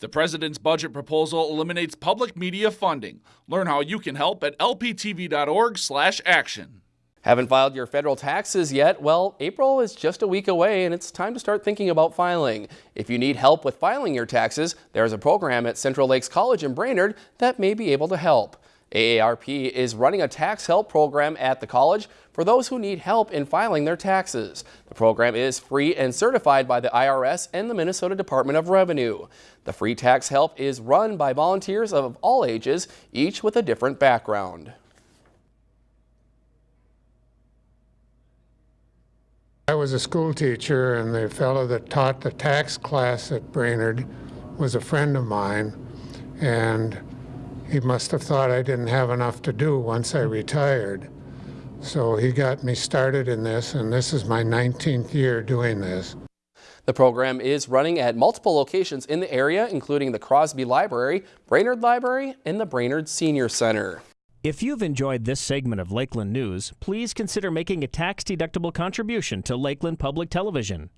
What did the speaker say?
The president's budget proposal eliminates public media funding. Learn how you can help at lptv.org/action. Haven't filed your federal taxes yet? Well, April is just a week away and it's time to start thinking about filing. If you need help with filing your taxes, there's a program at Central Lakes College in Brainerd that may be able to help. AARP is running a tax help program at the college for those who need help in filing their taxes. The program is free and certified by the IRS and the Minnesota Department of Revenue. The free tax help is run by volunteers of all ages, each with a different background. I was a school teacher, and the fellow that taught the tax class at Brainerd was a friend of mine, and he must have thought I didn't have enough to do once I retired. So he got me started in this, and this is my 19th year doing this. The program is running at multiple locations in the area, including the Crosby Library, Brainerd Library, and the Brainerd Senior Center. If you've enjoyed this segment of Lakeland News, please consider making a tax-deductible contribution to Lakeland Public Television.